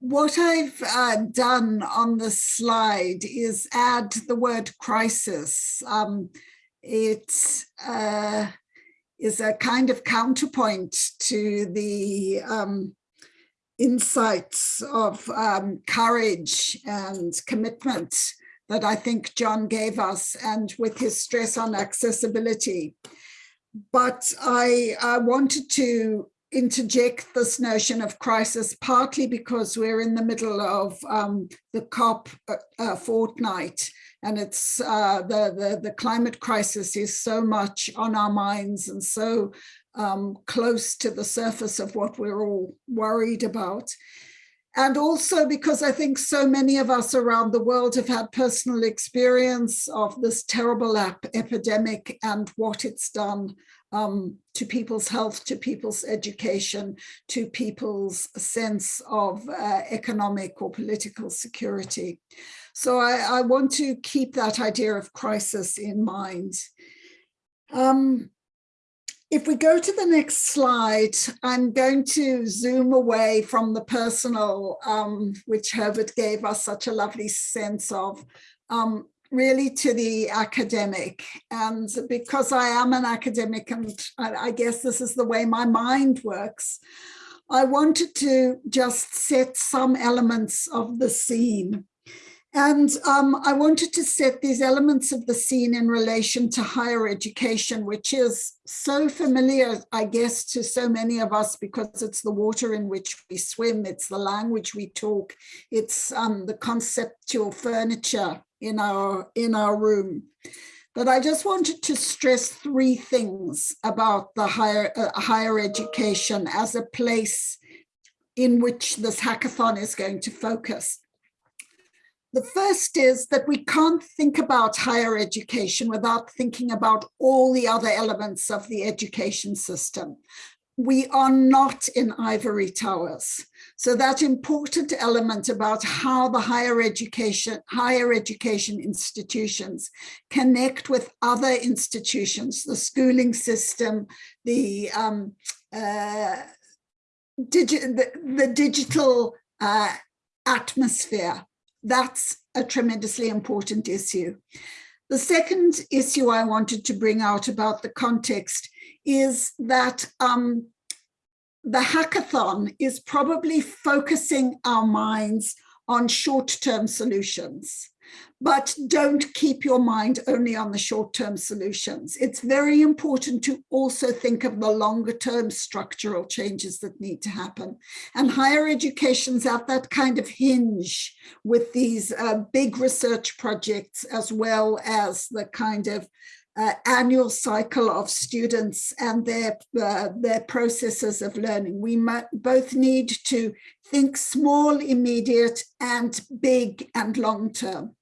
what I've uh, done on the slide is add the word crisis. Um, it uh, is a kind of counterpoint to the um, insights of um, courage and commitment that I think John gave us and with his stress on accessibility. But I, I wanted to interject this notion of crisis partly because we're in the middle of um, the COP uh, uh, fortnight and it's uh, the, the, the climate crisis is so much on our minds and so um, close to the surface of what we're all worried about. And also because I think so many of us around the world have had personal experience of this terrible epidemic and what it's done um, to people's health, to people's education, to people's sense of uh, economic or political security. So I, I, want to keep that idea of crisis in mind. Um, if we go to the next slide, I'm going to zoom away from the personal, um, which Herbert gave us such a lovely sense of, um, really to the academic. And because I am an academic, and I, guess this is the way my mind works, I wanted to just set some elements of the scene. And um, I wanted to set these elements of the scene in relation to higher education, which is so familiar, I guess, to so many of us because it's the water in which we swim, it's the language we talk, it's um, the conceptual furniture in our, in our room. But I just wanted to stress three things about the higher, uh, higher education as a place in which this hackathon is going to focus. The first is that we can't think about higher education without thinking about all the other elements of the education system. We are not in ivory towers. So that important element about how the higher education, higher education institutions connect with other institutions, the schooling system, the, um, uh, digi the, the digital uh, atmosphere that's a tremendously important issue. The second issue I wanted to bring out about the context is that um, the hackathon is probably focusing our minds on short-term solutions but don't keep your mind only on the short-term solutions. It's very important to also think of the longer-term structural changes that need to happen. And higher education's at that kind of hinge with these uh, big research projects as well as the kind of uh, annual cycle of students and their uh, their processes of learning. We both need to think small, immediate, and big and long term.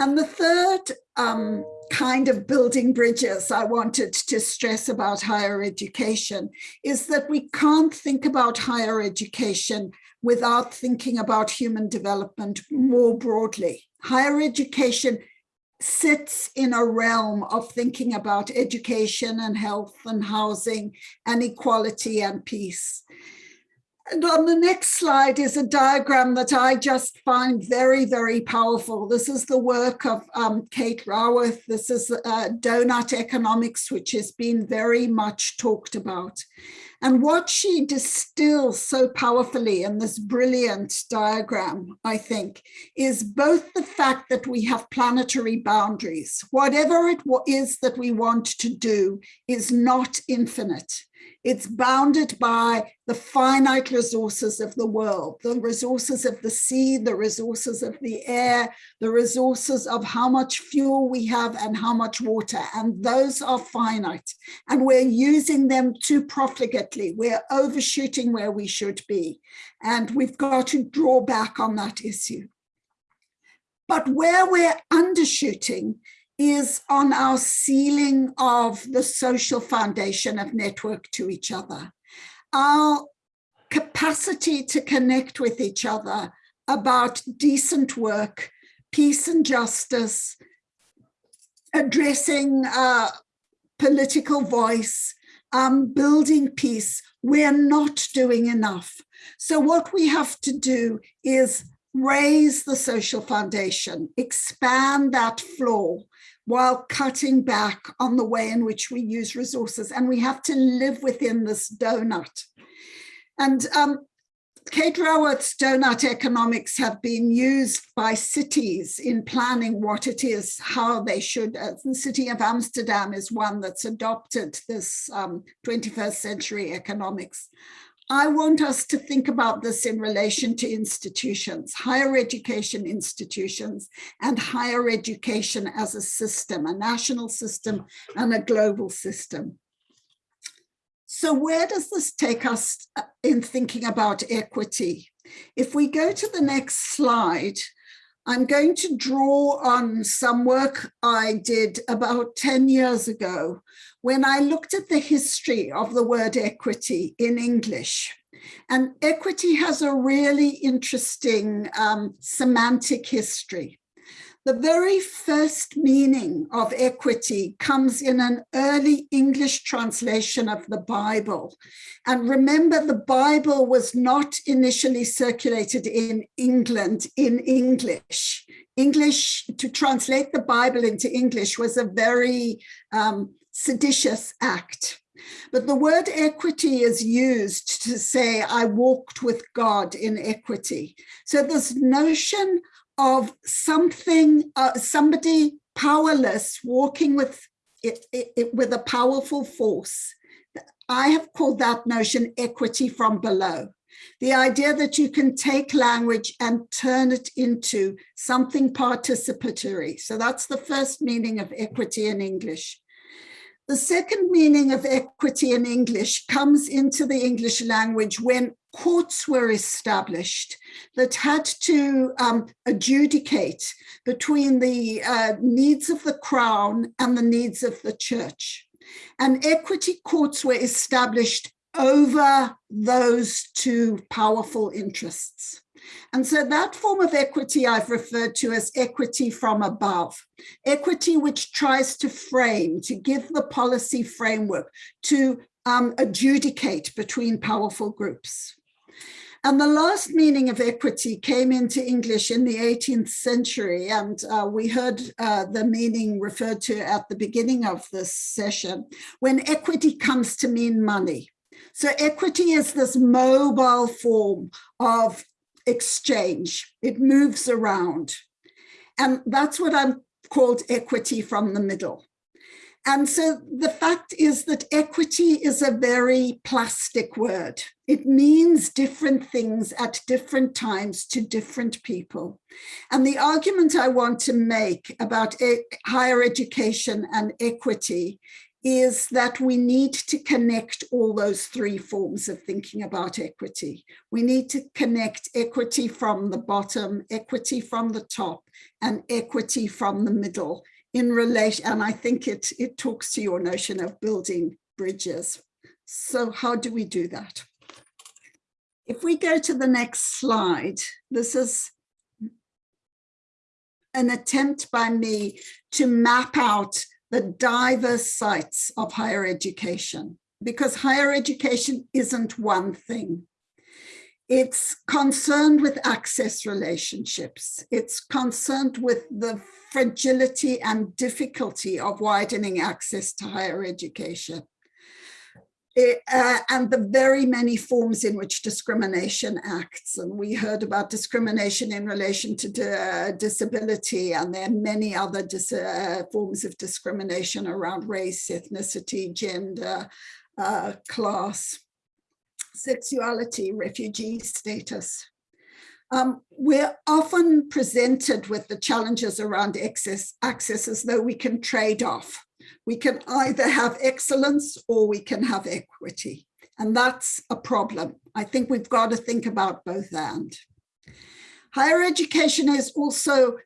And the third um, kind of building bridges I wanted to stress about higher education is that we can't think about higher education without thinking about human development more broadly. Higher education sits in a realm of thinking about education and health and housing and equality and peace. And on the next slide is a diagram that I just find very, very powerful. This is the work of um, Kate Raworth. This is uh, donut economics, which has been very much talked about. And what she distills so powerfully in this brilliant diagram, I think, is both the fact that we have planetary boundaries. Whatever it is that we want to do is not infinite. It's bounded by the finite resources of the world, the resources of the sea, the resources of the air, the resources of how much fuel we have and how much water. And those are finite. And we're using them too profligately. We're overshooting where we should be. And we've got to draw back on that issue. But where we're undershooting is on our ceiling of the social foundation of network to each other. Our capacity to connect with each other about decent work, peace and justice, addressing uh, political voice, um, building peace, we're not doing enough. So what we have to do is raise the social foundation, expand that floor while cutting back on the way in which we use resources. And we have to live within this donut. And um, Kate Raworth's donut economics have been used by cities in planning what it is, how they should. Uh, the city of Amsterdam is one that's adopted this um, 21st century economics. I want us to think about this in relation to institutions, higher education institutions and higher education as a system, a national system and a global system. So where does this take us uh, in thinking about equity? If we go to the next slide, I'm going to draw on some work I did about 10 years ago when I looked at the history of the word equity in English. And equity has a really interesting um, semantic history. The very first meaning of equity comes in an early English translation of the Bible. And remember, the Bible was not initially circulated in England in English. English, to translate the Bible into English was a very um, seditious act. But the word equity is used to say, I walked with God in equity. So this notion of something, uh, somebody powerless walking with it, it, it, with a powerful force. I have called that notion equity from below. The idea that you can take language and turn it into something participatory. So that's the first meaning of equity in English. The second meaning of equity in English comes into the English language when courts were established that had to um, adjudicate between the uh, needs of the crown and the needs of the church. And equity courts were established over those two powerful interests. And so that form of equity I've referred to as equity from above, equity which tries to frame, to give the policy framework, to um, adjudicate between powerful groups. And the last meaning of equity came into English in the 18th century, and uh, we heard uh, the meaning referred to at the beginning of this session, when equity comes to mean money. So equity is this mobile form of exchange. It moves around. And that's what I'm called equity from the middle. And so the fact is that equity is a very plastic word. It means different things at different times to different people. And the argument I want to make about higher education and equity is that we need to connect all those three forms of thinking about equity. We need to connect equity from the bottom, equity from the top, and equity from the middle in relation, and I think it, it talks to your notion of building bridges. So how do we do that? If we go to the next slide, this is an attempt by me to map out the diverse sites of higher education, because higher education isn't one thing. It's concerned with access relationships. It's concerned with the fragility and difficulty of widening access to higher education. Uh, and the very many forms in which discrimination acts. And we heard about discrimination in relation to uh, disability, and there are many other uh, forms of discrimination around race, ethnicity, gender, uh, class, sexuality, refugee status. Um, we're often presented with the challenges around access, access as though we can trade off we can either have excellence or we can have equity. And that's a problem. I think we've got to think about both and. Higher education is also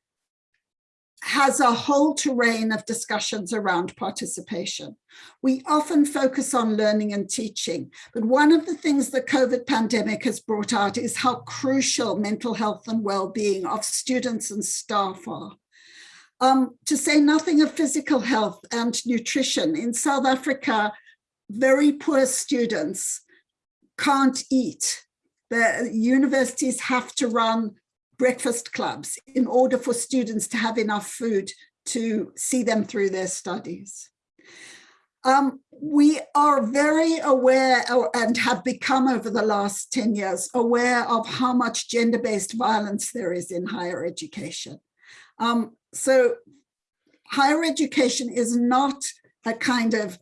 has a whole terrain of discussions around participation. We often focus on learning and teaching, but one of the things the COVID pandemic has brought out is how crucial mental health and well-being of students and staff are. Um, to say nothing of physical health and nutrition. In South Africa, very poor students can't eat. The universities have to run breakfast clubs in order for students to have enough food to see them through their studies. Um, we are very aware and have become over the last 10 years aware of how much gender-based violence there is in higher education. Um, so higher education is not a kind of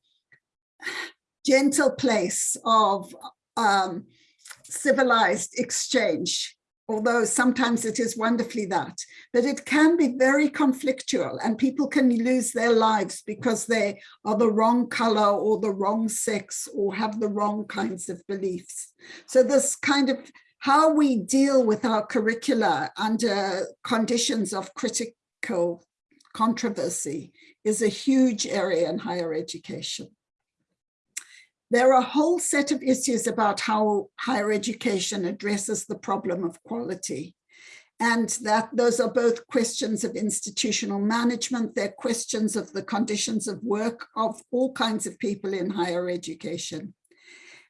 gentle place of um, civilized exchange although sometimes it is wonderfully that, but it can be very conflictual and people can lose their lives because they are the wrong color or the wrong sex or have the wrong kinds of beliefs. So this kind of how we deal with our curricula under conditions of critical controversy is a huge area in higher education. There are a whole set of issues about how higher education addresses the problem of quality. And that those are both questions of institutional management, they're questions of the conditions of work of all kinds of people in higher education.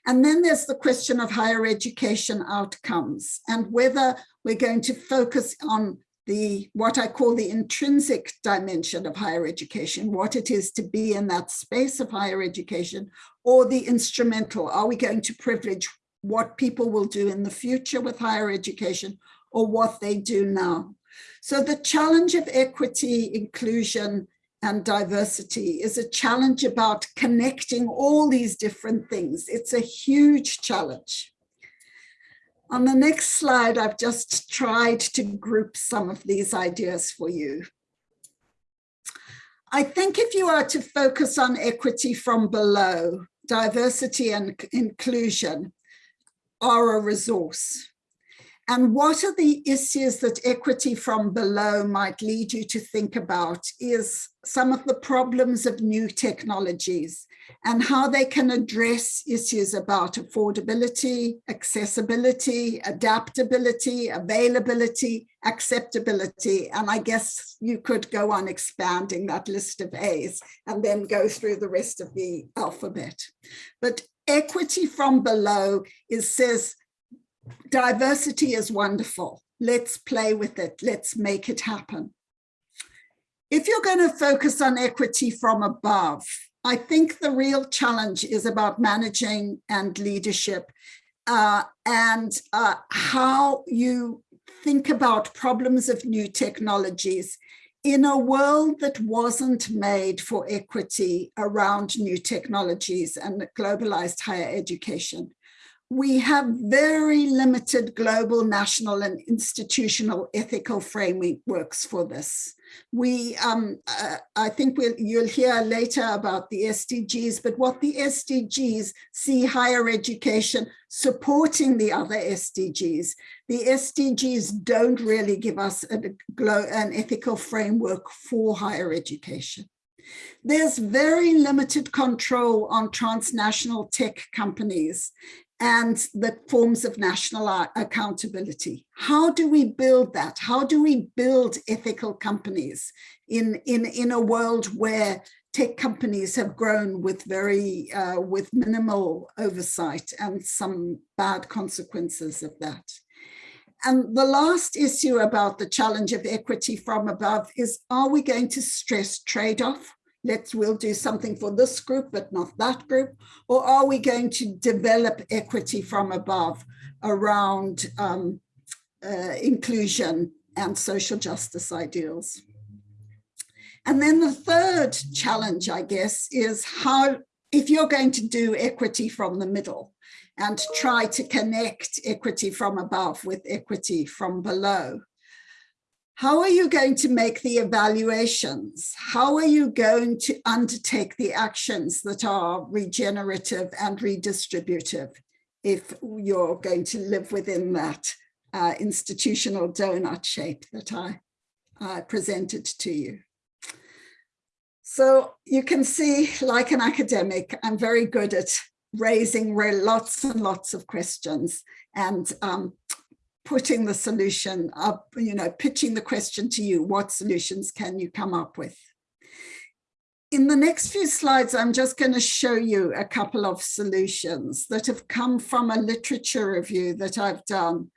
And then there's the question of higher education outcomes and whether we're going to focus on the what I call the intrinsic dimension of higher education, what it is to be in that space of higher education, or the instrumental. Are we going to privilege what people will do in the future with higher education or what they do now? So the challenge of equity, inclusion, and diversity is a challenge about connecting all these different things. It's a huge challenge. On the next slide, I've just tried to group some of these ideas for you. I think if you are to focus on equity from below, diversity and inclusion are a resource. And what are the issues that equity from below might lead you to think about is some of the problems of new technologies and how they can address issues about affordability, accessibility, adaptability, availability, acceptability. And I guess you could go on expanding that list of A's and then go through the rest of the alphabet. But equity from below is says diversity is wonderful. Let's play with it. Let's make it happen. If you're going to focus on equity from above, I think the real challenge is about managing and leadership uh, and uh, how you think about problems of new technologies in a world that wasn't made for equity around new technologies and globalized higher education we have very limited global, national and institutional ethical frameworks for this. We, um, uh, I think we'll, you'll hear later about the SDGs, but what the SDGs see higher education supporting the other SDGs. The SDGs don't really give us a, an ethical framework for higher education. There's very limited control on transnational tech companies and the forms of national accountability. How do we build that? How do we build ethical companies in, in, in a world where tech companies have grown with very, uh, with minimal oversight and some bad consequences of that? And the last issue about the challenge of equity from above is, are we going to stress trade-off? Let's we'll do something for this group but not that group. Or are we going to develop equity from above around um, uh, inclusion and social justice ideals? And then the third challenge i guess is how if you're going to do equity from the middle and try to connect equity from above with equity from below how are you going to make the evaluations? How are you going to undertake the actions that are regenerative and redistributive if you're going to live within that uh, institutional donut shape that I uh, presented to you? So you can see, like an academic, I'm very good at raising lots and lots of questions and um, putting the solution up, you know, pitching the question to you, what solutions can you come up with? in the next few slides, I'm just going to show you a couple of solutions that have come from a literature review that I've done.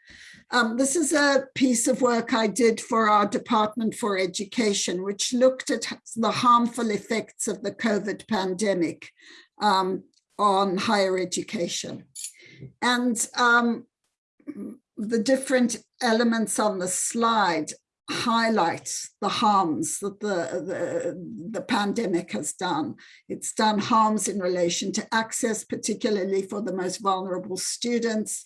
Um, this is a piece of work I did for our Department for Education, which looked at the harmful effects of the COVID pandemic um, on higher education. And um, the different elements on the slide highlight the harms that the, the, the pandemic has done. It's done harms in relation to access, particularly for the most vulnerable students.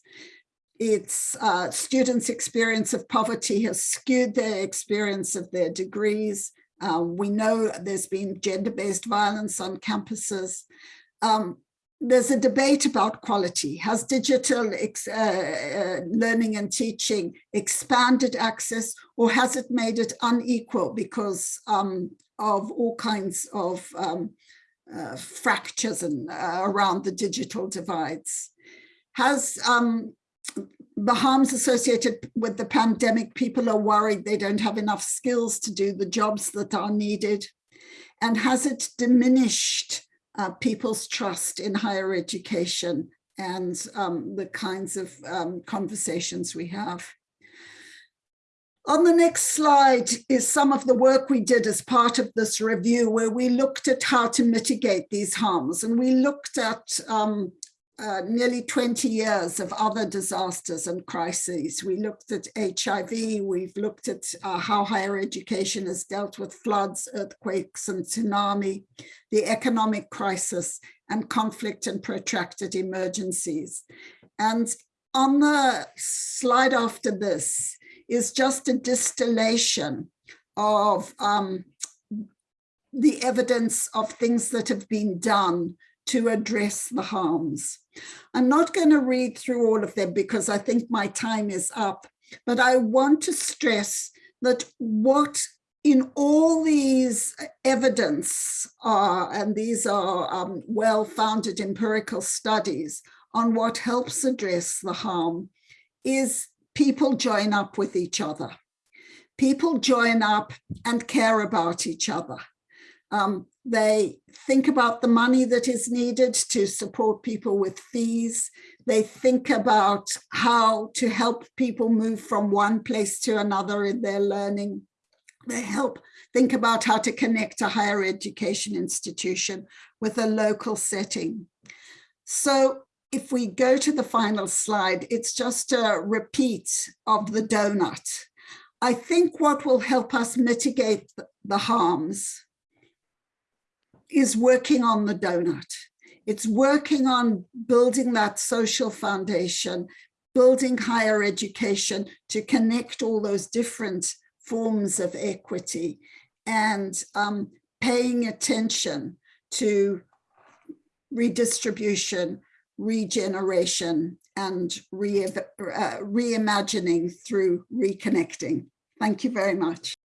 It's uh, students' experience of poverty has skewed their experience of their degrees. Uh, we know there's been gender-based violence on campuses. Um, there's a debate about quality. Has digital uh, uh, learning and teaching expanded access or has it made it unequal because um, of all kinds of um, uh, fractures and, uh, around the digital divides? Has um, the harms associated with the pandemic, people are worried they don't have enough skills to do the jobs that are needed? And has it diminished uh, people's trust in higher education and um, the kinds of um, conversations we have. On the next slide is some of the work we did as part of this review where we looked at how to mitigate these harms and we looked at um, uh, nearly 20 years of other disasters and crises. We looked at HIV, we've looked at uh, how higher education has dealt with floods, earthquakes and tsunami, the economic crisis and conflict and protracted emergencies. And on the slide after this is just a distillation of um, the evidence of things that have been done to address the harms. I'm not going to read through all of them because I think my time is up, but I want to stress that what in all these evidence are, and these are um, well-founded empirical studies on what helps address the harm, is people join up with each other. People join up and care about each other. Um, they think about the money that is needed to support people with fees. They think about how to help people move from one place to another in their learning. They help think about how to connect a higher education institution with a local setting. So if we go to the final slide, it's just a repeat of the donut. I think what will help us mitigate the harms is working on the donut. It's working on building that social foundation, building higher education to connect all those different forms of equity and um, paying attention to redistribution, regeneration, and re uh, reimagining through reconnecting. Thank you very much.